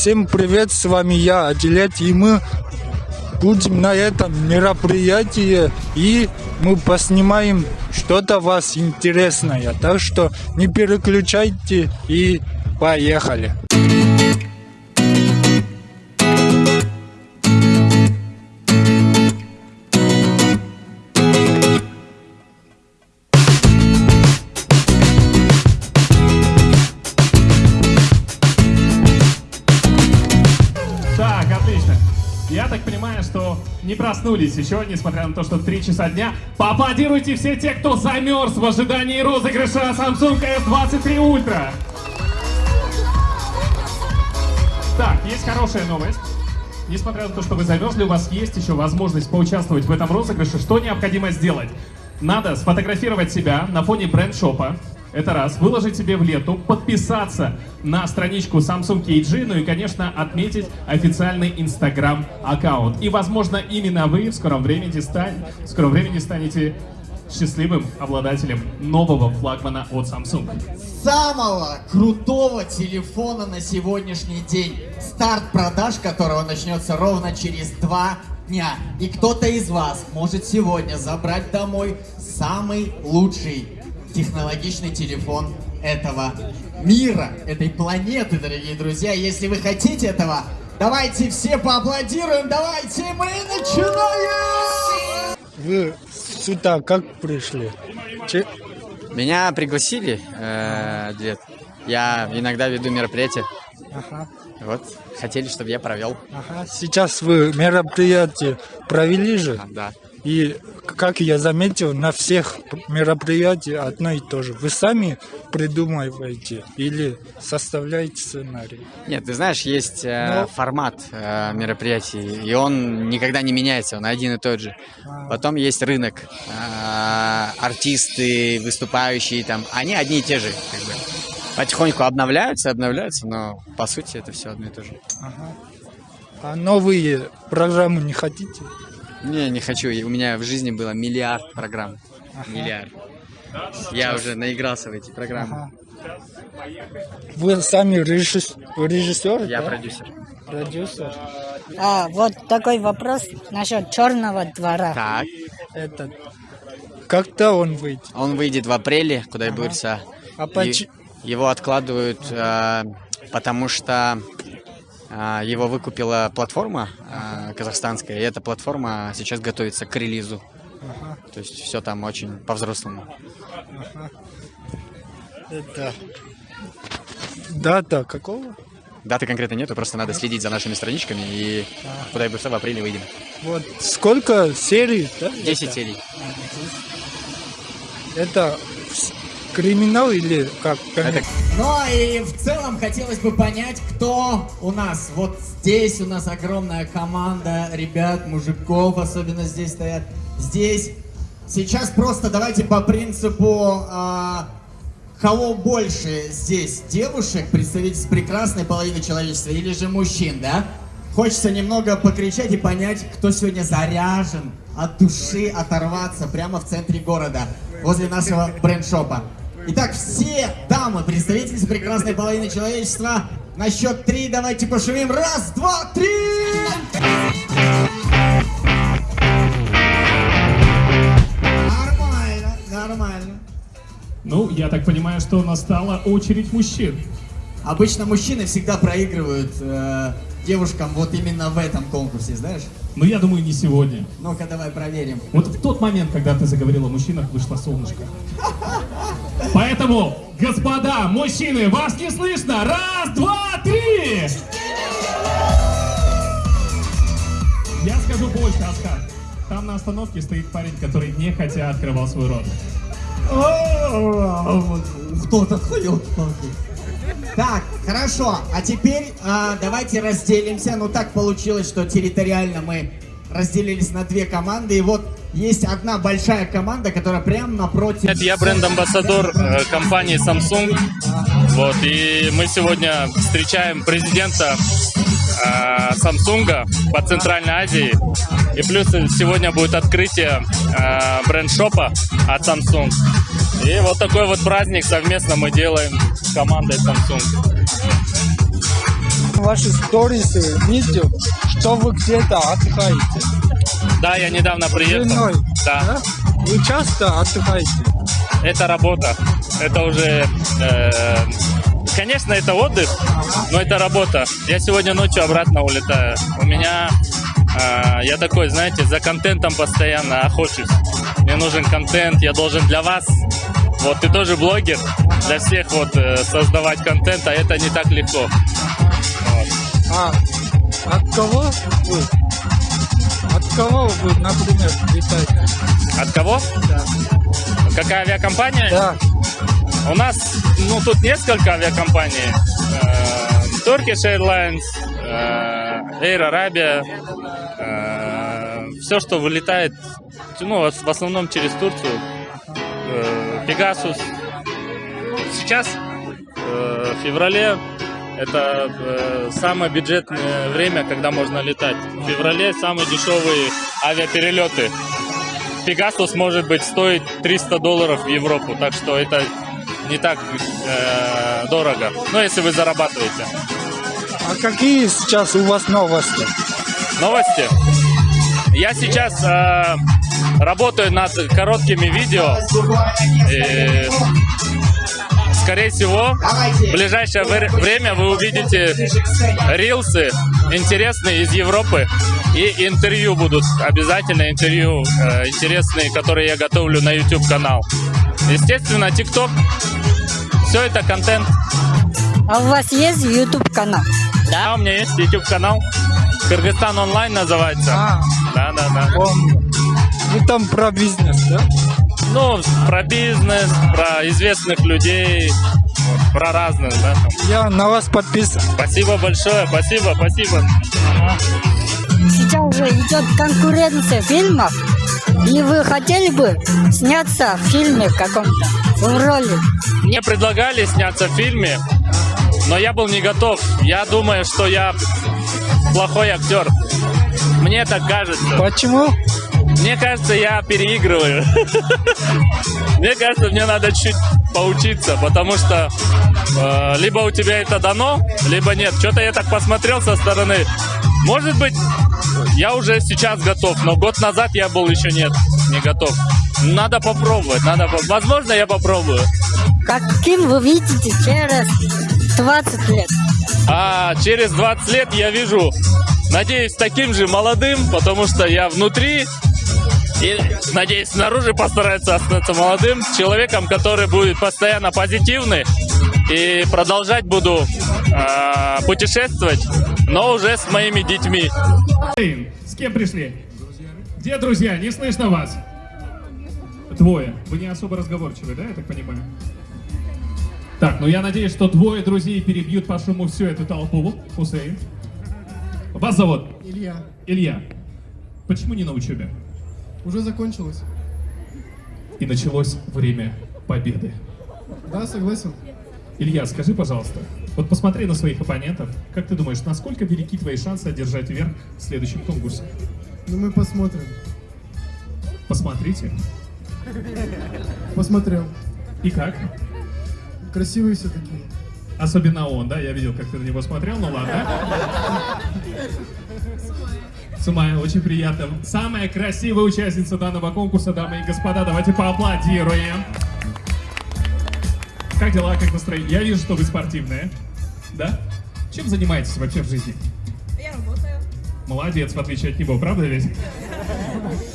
всем привет, с вами я, Адилет, и мы будем на этом мероприятии, и мы поснимаем что-то вас интересное. Так что не переключайте и поехали. Проснулись еще, несмотря на то, что 3 часа дня. Поаплодируйте все те, кто замерз в ожидании розыгрыша Samsung S23 Ultra. Так, есть хорошая новость. Несмотря на то, что вы замерзли, у вас есть еще возможность поучаствовать в этом розыгрыше. Что необходимо сделать? Надо сфотографировать себя на фоне бренд-шопа. Это раз. Выложить себе в лету, подписаться на страничку Samsung KG, ну и, конечно, отметить официальный Instagram аккаунт. И, возможно, именно вы в скором времени, стань- в скором времени станете счастливым обладателем нового флагмана от Samsung. самого крутого телефона на сегодняшний день. Старт продаж которого начнется ровно через два дня. И кто-то из вас может сегодня забрать домой самый лучший технологичный телефон этого мира, этой планеты, дорогие друзья. Если вы хотите этого, давайте все поаплодируем, давайте мы начинаем! Вы сюда как пришли? Че- Меня пригласили, э, Дед. Я иногда веду мероприятия. Ага, Вот, хотели, чтобы я провел. ага. Сейчас вы мероприятие провели же? А, да. И, как я заметил, на всех мероприятиях одно и то же. Вы сами придумываете или составляете сценарий? Нет, ты знаешь, есть э, Ну. формат э, мероприятий, и он никогда не меняется, он один и тот же. Потом есть рынок, э, артисты, выступающие там, они одни и те же, как бы. Потихоньку обновляются, обновляются, но по сути это все одно и то же. А новые программы не хотите? Не, не хочу. У меня в жизни было миллиард программ. Миллиард. Я уже наигрался в эти программы. Вы сами режисс- режиссер? Я да? продюсер. Продюсер. А, вот такой вопрос насчет черного двора. Так. Это... Когда он выйдет? Он выйдет в апреле, куда я бурса. А поч- Его откладывают, э, потому что его выкупила платформа э, казахстанская, и эта платформа сейчас готовится к релизу. То есть все там очень по-взрослому. Это... Дата какого? Даты конкретно нету, просто надо следить за нашими страничками, и куда я бурса в апреле выйдем. Вот сколько серий? Да? 10 это? серий. Это криминал или как? Это Ну и в целом хотелось бы понять, кто у нас. Вот здесь у нас огромная команда ребят, мужиков, особенно здесь стоят. Здесь. Сейчас просто давайте по принципу, а, кого больше здесь девушек, представительств прекрасной половины человечества, или же мужчин, да? Хочется немного покричать и понять, кто сегодня заряжен от души оторваться прямо в центре города, возле нашего бренд-шопа. Итак, все дамы, представительницы прекрасной половины человечества, на счет три давайте пошумим. Раз, два, три! Нормально, нормально. Ну, я так понимаю, что настала очередь мужчин. Обычно мужчины всегда проигрывают э, девушкам вот именно в этом конкурсе, знаешь? Но я думаю, не сегодня. Ну-ка, давай проверим. Вот в тот момент, когда ты заговорил о мужчинах, вышло солнышко. Поэтому, господа, мужчины, вас не слышно! Раз, два, три! Я скажу больше, Аскар. Там на остановке стоит парень, который не хотя открывал свой рот. Кто-то ходил Так, хорошо. А теперь а, давайте разделимся. Ну так получилось, что территориально мы разделились на две команды. И вот есть одна большая команда, которая прямо напротив. Я бренд-амбассадор э, компании Samsung. Вот, и мы сегодня встречаем президента э, Samsung по Центральной Азии. И плюс сегодня будет открытие э, бренд-шопа от Samsung. И вот такой вот праздник совместно мы делаем с командой Samsung. ваши сторисы видел, что вы где-то отдыхаете. Да, я недавно приехал. женой. Да. Вы часто отдыхаете? Это работа. Это уже... э, конечно, это отдых, но это работа. Я сегодня ночью обратно улетаю. У меня... э, я такой, знаете, за контентом постоянно охочусь. Мне нужен контент, я должен для вас... Вот ты тоже блогер, для всех вот э, создавать контент, а это не так легко. Вот. А от кого вы? От кого вы, например, летаете? От кого? Да. Какая авиакомпания? Да. У нас, ну, тут несколько авиакомпаний. Э, Turkish Airlines, э, Air Arabia, все, что вылетает, ну, в основном через Турцию, э, Pegasus. Сейчас, э, в феврале, это э, самое бюджетное время, когда можно летать. В феврале самые дешевые авиаперелеты. Пегасус может быть стоить 300 долларов в Европу, так что это не так э, дорого. Но если вы зарабатываете. А какие сейчас у вас новости? Новости. Я сейчас э, работаю над короткими видео. И, скорее всего, в ближайшее вре- время вы увидите рилсы интересные из Европы. И интервью будут, обязательно интервью э, интересные, которые я готовлю на YouTube канал. Естественно, TikTok. Все это контент. А у вас есть YouTube канал? Да, у меня есть YouTube канал. Кыргызстан онлайн называется. А, Да, да, да. помню. Вы там про бизнес, да? Ну, про бизнес, про известных людей, вот, про разных, да. там. Я на вас подписан. Спасибо большое, спасибо, спасибо. Сейчас уже идет конкуренция фильмов. И вы хотели бы сняться в фильме каком-то, в роли? Мне предлагали сняться в фильме, но я был не готов. Я думаю, что я плохой актер. Мне так кажется. Почему? Мне кажется, я переигрываю. Мне кажется, мне надо чуть поучиться, потому что э, либо у тебя это дано, либо нет. Что-то я так посмотрел со стороны. Может быть, я уже сейчас готов, но год назад я был еще нет, не готов. Надо попробовать, надо. Возможно, я попробую. Каким вы видите через 20 лет? А через 20 лет я вижу, надеюсь, таким же молодым, потому что я внутри и, надеюсь, снаружи постарается остаться молодым человеком, который будет постоянно позитивный и продолжать буду а, путешествовать, но уже с моими детьми. С кем пришли? Где друзья? Не слышно вас. Двое. Вы не особо разговорчивы, да, я так понимаю? Так, ну я надеюсь, что двое друзей перебьют по шуму всю эту толпу. Хусейн. Вас зовут? Илья, Илья. Почему не на учебе? Уже закончилось? И началось время победы. Да, согласен. Илья, скажи, пожалуйста, вот посмотри на своих оппонентов. Как ты думаешь, насколько велики твои шансы одержать верх в следующем конкурсе? Ну мы посмотрим. Посмотрите. Посмотрел. И как? Красивые все такие. Особенно он, да? Я видел, как ты на него смотрел, ну ладно. Сумая, очень приятно. Самая красивая участница данного конкурса, дамы и господа, давайте поаплодируем. Как дела, как настроение? Я вижу, что вы спортивная. Да? Чем занимаетесь вообще в жизни? Я работаю. Молодец, в отличие от него, правда ведь?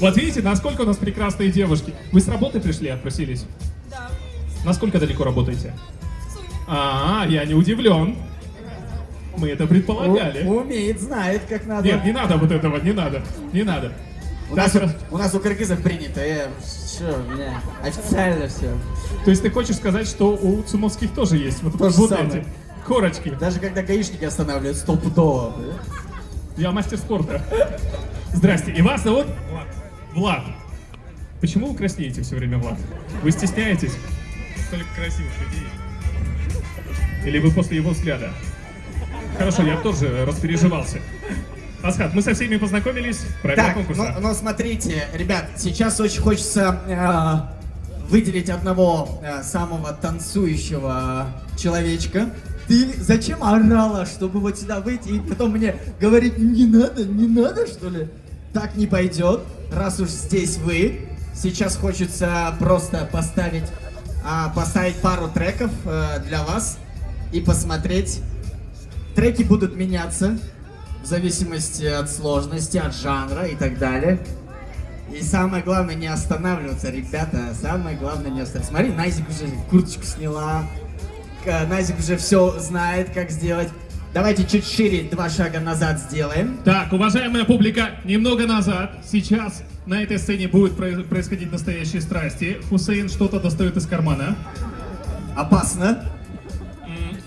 Вот видите, насколько у нас прекрасные девушки. Вы с работы пришли, отпросились? Да. Насколько далеко работаете? А, я не удивлен. Мы это предполагали. У- умеет, знает, как надо. Нет, не надо вот этого, не надо, не надо. у, Так, нас, раз- у нас у кыргызов принято, э, все, у меня официально все. То есть ты хочешь сказать, что у цумовских тоже есть вот, То же вот самое. эти корочки? Даже когда гаишники останавливают, стопудово. Я мастер спорта. Здрасте. И вас зовут? Влад. Влад. Почему вы краснеете все время, Влад? Вы стесняетесь? Только красивых людей. Или вы после его взгляда? Хорошо, я тоже распереживался. Асхат, мы со всеми познакомились. Правила Так, конкурса. ну, ну смотрите, ребят, сейчас очень хочется э, выделить одного э, самого танцующего человечка. Ты зачем орала, чтобы вот сюда выйти и потом мне говорить, не надо, не надо, что ли? Так не пойдет, раз уж здесь вы. Сейчас хочется просто поставить, а, поставить пару треков э, для вас и посмотреть. Треки будут меняться в зависимости от сложности, от жанра и так далее. И самое главное не останавливаться, ребята. Самое главное не останавливаться. Смотри, Назик уже курточку сняла. Назик уже все знает, как сделать. Давайте чуть шире два шага назад сделаем. Так, уважаемая публика, немного назад. Сейчас на этой сцене будет про- происходить настоящие страсти. Хусейн что-то достает из кармана. Опасно.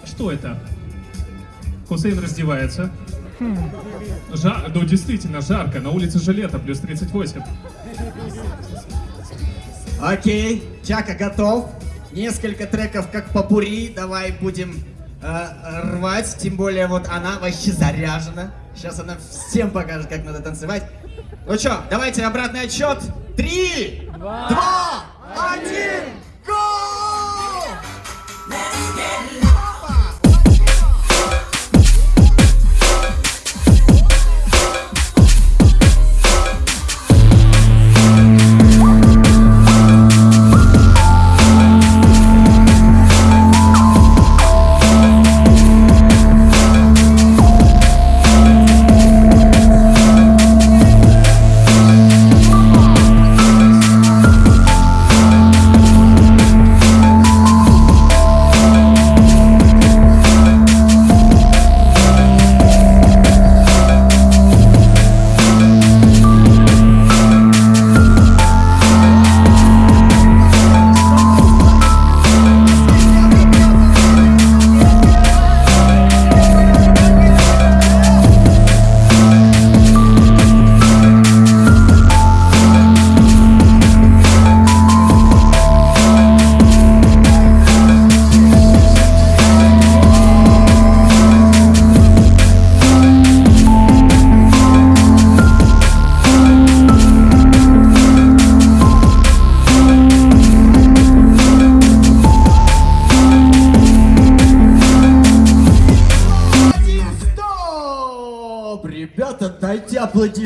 Что это? Хусейн раздевается. Жа- ну действительно жарко, на улице же лето, плюс 38. Окей, Чака готов. Несколько треков как попури. Давай будем э, рвать. Тем более вот она вообще заряжена. Сейчас она всем покажет, как надо танцевать. Ну что, давайте обратный отсчет. Три, два, один,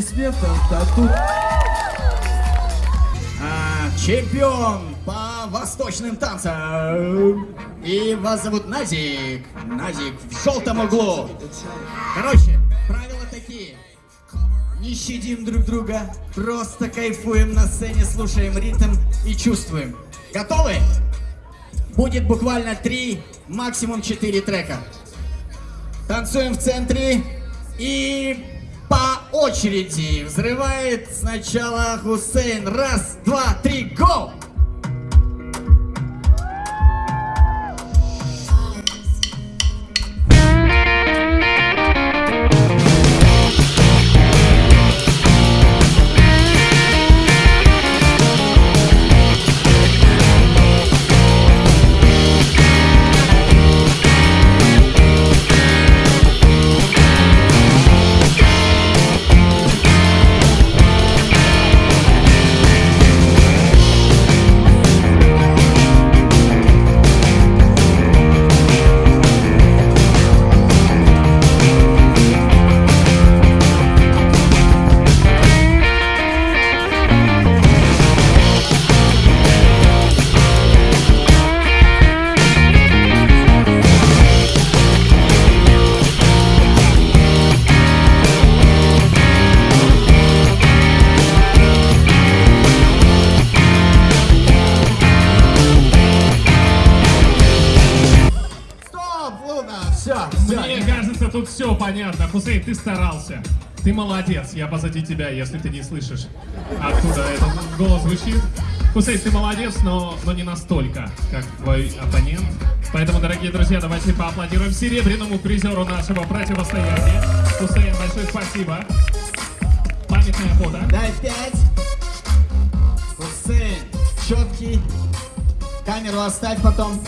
аплодисменты. Да тут... А, чемпион по восточным танцам. И вас зовут Назик. Назик в желтом углу. Короче, правила такие. Не щадим друг друга, просто кайфуем на сцене, слушаем ритм и чувствуем. Готовы? Будет буквально три, максимум четыре трека. Танцуем в центре и очереди взрывает сначала Хусейн. Раз, два, три, го! Понятно. Хусейн, ты старался. Ты молодец. Я позади тебя, если ты не слышишь, откуда этот голос звучит. Хусейн, ты молодец, но, но не настолько, как твой оппонент. Поэтому, дорогие друзья, давайте поаплодируем серебряному призеру нашего противостояния. Хусейн, большое спасибо. Памятное фото. Дай пять. Хусейн, четкий. Камеру оставь потом.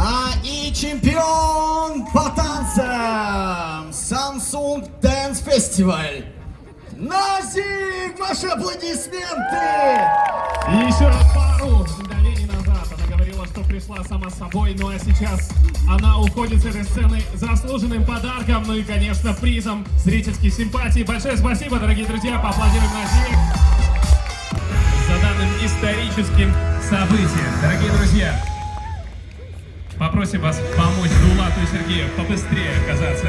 А и чемпион по танцам Samsung Dance Festival. Назик, ваши аплодисменты! И еще раз пару мгновений назад она говорила, что пришла сама собой. Ну а сейчас она уходит с этой сцены заслуженным подарком, ну и, конечно, призом зрительских симпатий. Большое спасибо, дорогие друзья, поаплодируем Назире за данным историческим событием. Дорогие друзья, попросим вас помочь Дулату и Сергею побыстрее оказаться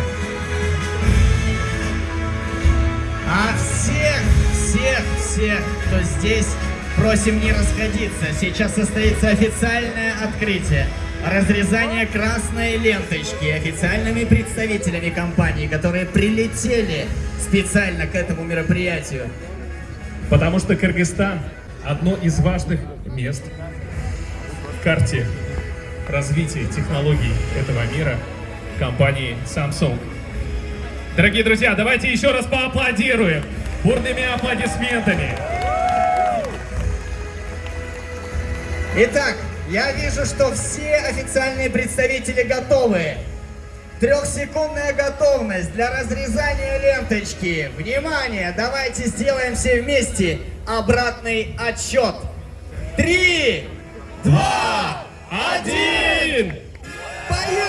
А всех, всех, всех, кто здесь, просим не расходиться. Сейчас состоится официальное открытие. Разрезание красной ленточки официальными представителями компании, которые прилетели специально к этому мероприятию. Потому что Кыргызстан – одно из важных мест в карте развития технологий этого мира компании Samsung. Дорогие друзья, давайте еще раз поаплодируем бурными аплодисментами. Итак, я вижу, что все официальные представители готовы. Трехсекундная готовность для разрезания ленточки. Внимание, давайте сделаем все вместе обратный отсчет. Три, два, Один! поехали!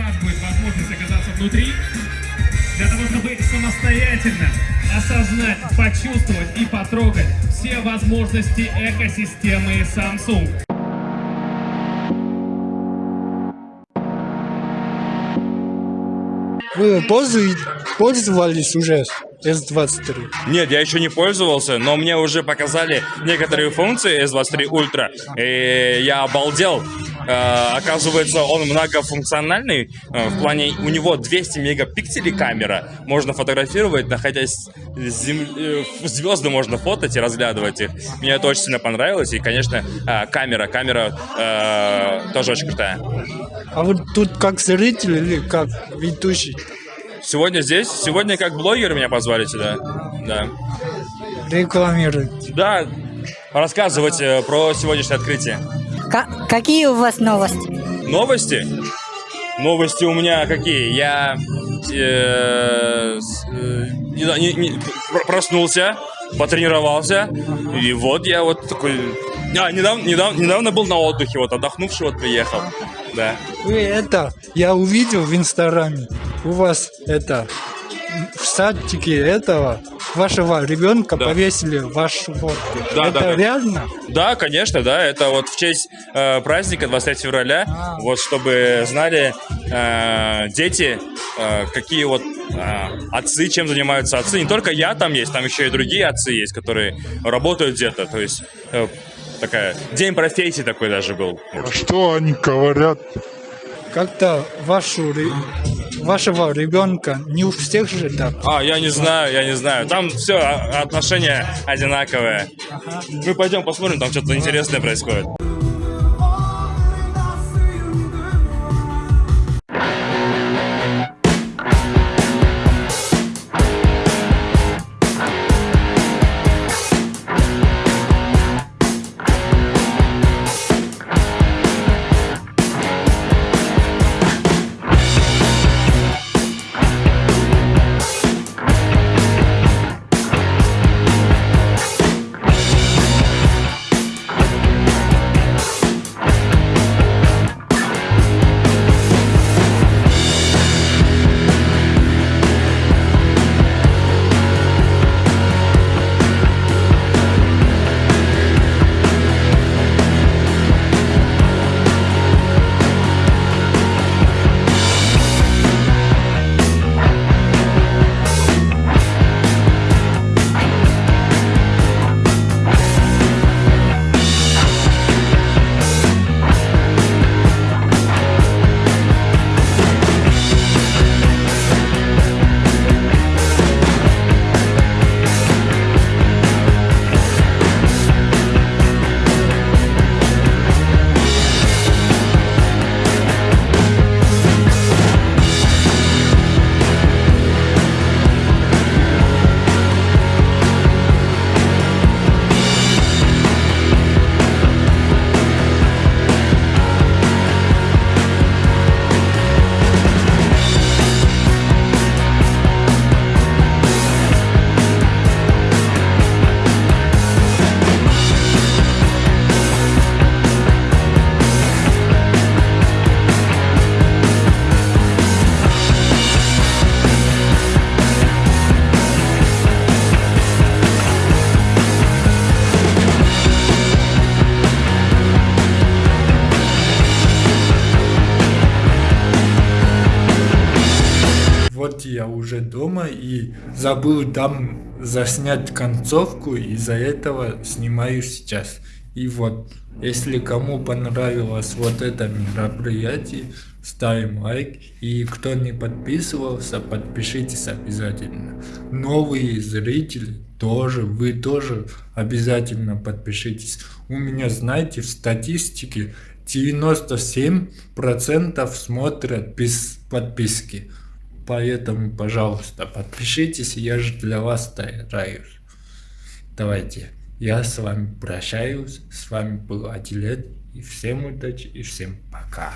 Вас будет возможность оказаться внутри, для того, чтобы самостоятельно осознать, почувствовать и потрогать все возможности экосистемы Samsung. Вы пользовались уже S23? Нет, я еще не пользовался, но мне уже показали некоторые функции S23 Ultra, и я обалдел. Э, оказывается, он многофункциональный, э, в плане у него 200 мегапикселей камера, можно фотографировать, находясь с зем- э, звезды можно фотать и разглядывать их. Мне это очень сильно понравилось, и, конечно, камера, камера э, тоже очень крутая. А вы тут как зритель или как ведущий? Сегодня здесь, сегодня как блогер меня позвали сюда, да. Рекламируете. Да, рассказывать про сегодняшнее открытие. Ка- какие у вас новости? Новости? Новости у меня какие? Я э, с- э, не- не- не- пр- проснулся, потренировался, и вот я вот такой... А, недавно, недавно, недавно был на отдыхе, вот отдохнувший вот приехал, да. Вы это, я увидел в Инстаграме, у вас это, в садике этого, вашего ребенка Да. повесили вашу фотку. Да, это да, реально? Да, конечно, да, это вот в честь э, праздника 23 февраля, А. вот чтобы знали э, дети, э, какие вот э, отцы, чем занимаются отцы. Не только я там есть, там еще и другие отцы есть, которые работают где-то, то есть э, такая день профессии такой даже был. Что они говорят? Как-то вашу, вашего ребенка не у всех же так. А, я не знаю, я не знаю. Там все, отношения одинаковые. Мы пойдем посмотрим, там что-то интересное происходит. Забыл там заснять концовку, из-за этого снимаю сейчас. И вот, если кому понравилось вот это мероприятие, ставим лайк. И кто не подписывался, подпишитесь обязательно. Новые зрители тоже, вы тоже обязательно подпишитесь. У меня, знаете, в статистике 97% смотрят без подписки. Поэтому, пожалуйста, подпишитесь, я же для вас стараюсь. Давайте, я с вами прощаюсь. С вами был Адилет. И всем удачи, и всем пока.